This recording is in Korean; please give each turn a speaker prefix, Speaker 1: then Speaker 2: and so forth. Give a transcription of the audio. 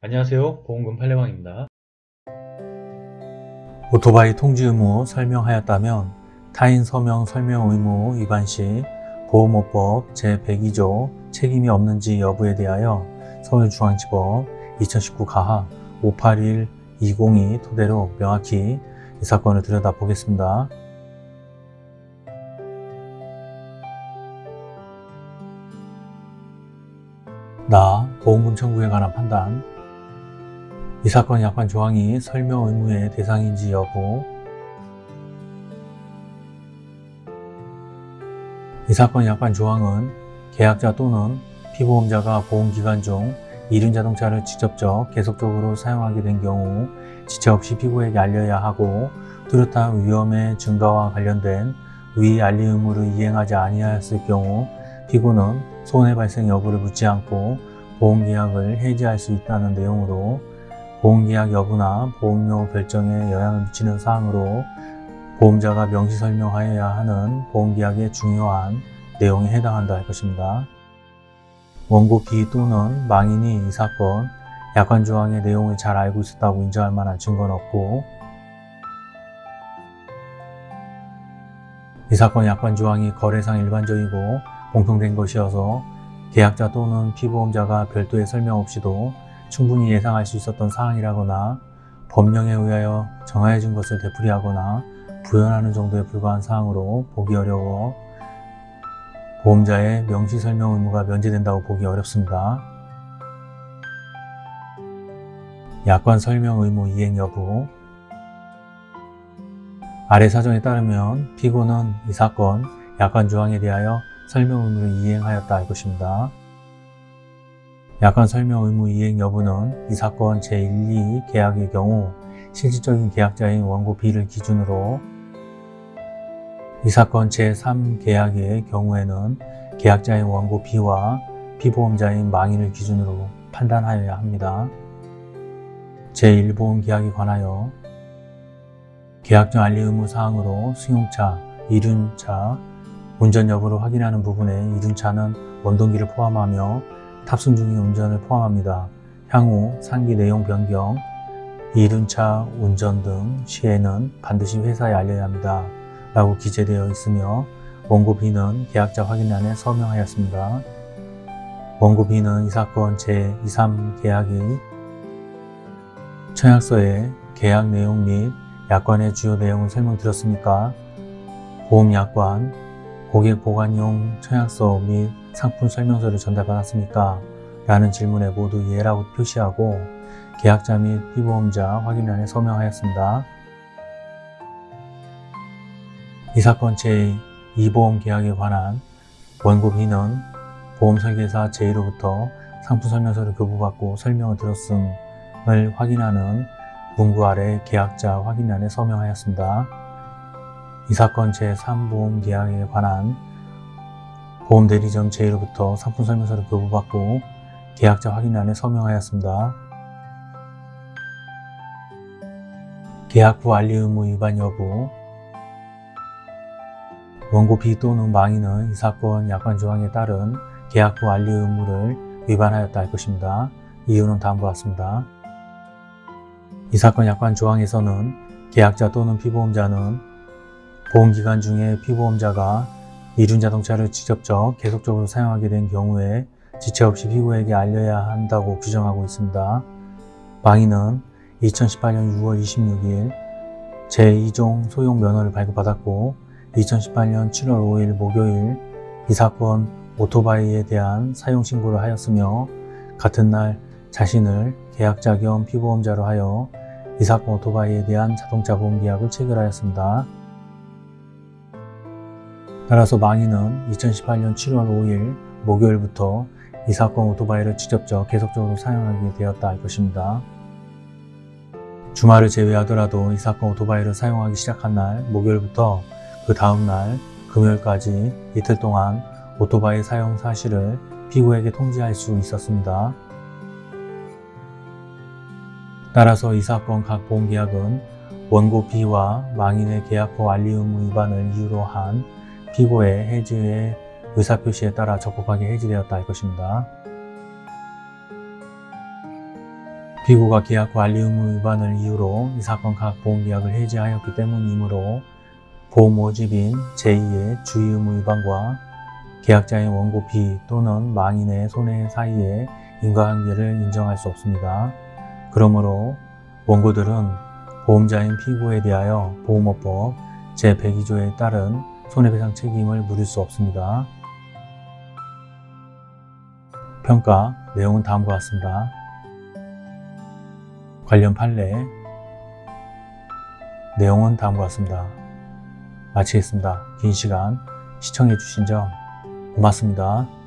Speaker 1: 안녕하세요. 보험금 팔례방입니다.
Speaker 2: 오토바이 통지 의무 설명하였다면 타인 서명 설명 의무 위반 시 보험업법 제102조 책임이 없는지 여부에 대하여 서울중앙지법 2019 가하 581-20이 토대로 명확히 이 사건을 들여다보겠습니다. 나 보험금 청구에 관한 판단 이 사건 약관 조항이 설명 의무의 대상인지 여부. 이 사건 약관 조항은 계약자 또는 피보험자가 보험기간 중 이륜 자동차를 직접적 계속적으로 사용하게 된 경우 지체 없이 피고에게 알려야 하고 뚜렷한 위험의 증가와 관련된 위 알리 의무를 이행하지 아니하였을 경우 피고는 손해 발생 여부를 묻지 않고 보험계약을 해지할 수 있다는 내용으로 보험계약 여부나 보험료 결정에 영향을 미치는 사항으로 보험자가 명시 설명하여야 하는 보험계약의 중요한 내용에 해당한다 할 것입니다. 원고 B 또는 망인이 이 사건 약관 조항의 내용을 잘 알고 있었다고 인정할 만한 증거는 없고 이 사건 약관 조항이 거래상 일반적이고 공통된 것이어서 계약자 또는 피보험자가 별도의 설명 없이도 충분히 예상할 수 있었던 사항이라거나 법령에 의하여 정하여진 것을 되풀이하거나 부연하는 정도에 불과한 사항으로 보기 어려워 보험자의 명시 설명 의무가 면제된다고 보기 어렵습니다. 약관 설명 의무 이행 여부 아래 사정에 따르면 피고는 이 사건 약관 조항에 대하여 설명 의무를 이행하였다 할 것입니다. 약관 설명 의무 이행 여부는 이 사건 제1, 2 계약의 경우 실질적인 계약자인 원고 B를 기준으로 이 사건 제3 계약의 경우에는 계약자인 원고 B와 피보험자인 망인을 기준으로 판단하여야 합니다. 제1보험 계약에 관하여 계약정 알리 의무 사항으로 승용차, 이륜차, 운전 여부를 확인하는 부분에 이륜차는 원동기를 포함하며 탑승 중인 운전을 포함합니다. 향후 상기 내용 변경, 이륜차 운전 등 시에는 반드시 회사에 알려야 합니다. 라고 기재되어 있으며 원고 B는 계약자 확인란에 서명하였습니다. 원고 B는 이 사건 제2, 3 계약의 청약서에 계약 내용 및 약관의 주요 내용을 설명드렸습니까? 보험약관, 고객 보관용 청약서 및 상품 설명서를 전달받았습니까? 라는 질문에 모두 예라고 표시하고 계약자 및 피보험자 확인란에 서명하였습니다. 이 사건 제2 보험 계약에 관한 원고 B는 보험설계사 제1로부터 상품 설명서를 교부받고 설명을 들었음을 확인하는 문구 아래 계약자 확인란에 서명하였습니다. 이 사건 제3보험 계약에 관한 보험대리점 제1로부터 상품 설명서를 교부받고 계약자 확인란에 서명하였습니다. 계약 후 알리 의무 위반 여부 원고 B 또는 망인은 이 사건 약관 조항에 따른 계약 후 알리 의무를 위반하였다 할 것입니다. 이유는 다음과 같습니다. 이 사건 약관 조항에서는 계약자 또는 피보험자는 보험기간 중에 피보험자가 이륜 자동차를 직접적 계속적으로 사용하게 된 경우에 지체 없이 피고에게 알려야 한다고 규정하고 있습니다. 망인은 2018년 6월 26일 제2종 소용 면허를 발급받았고 2018년 7월 5일 목요일 이 사건 오토바이에 대한 사용 신고를 하였으며 같은 날 자신을 계약자 겸 피보험자로 하여 이 사건 오토바이에 대한 자동차 보험 계약을 체결하였습니다. 따라서 망인은 2018년 7월 5일 목요일부터 이 사건 오토바이를 직접적 계속적으로 사용하게 되었다 할 것입니다. 주말을 제외하더라도 이 사건 오토바이를 사용하기 시작한 날 목요일부터 그 다음날 금요일까지 이틀 동안 오토바이 사용 사실을 피고에게 통지할 수 있었습니다. 따라서 이 사건 각 보험계약은 원고 B와 망인의 계약후 알리 의무 위반을 이유로 한 피고의 해지의 의사표시에 따라 적법하게 해지되었다 할 것입니다. 피고가 계약 관리 의무 위반을 이유로 이 사건 각 보험계약을 해지하였기 때문이므로 보험 모집인 제2의 주의 의무 위반과 계약자의 원고 비 또는 망인의 손해 사이에 인과관계를 인정할 수 없습니다. 그러므로 원고들은 보험자인 피고에 대하여 보험업법 제102조에 따른 손해배상 책임을 물을 수 없습니다. 평가 내용은 다음과 같습니다. 관련 판례 내용은 다음과 같습니다. 마치겠습니다. 긴 시간 시청해 주신 점 고맙습니다.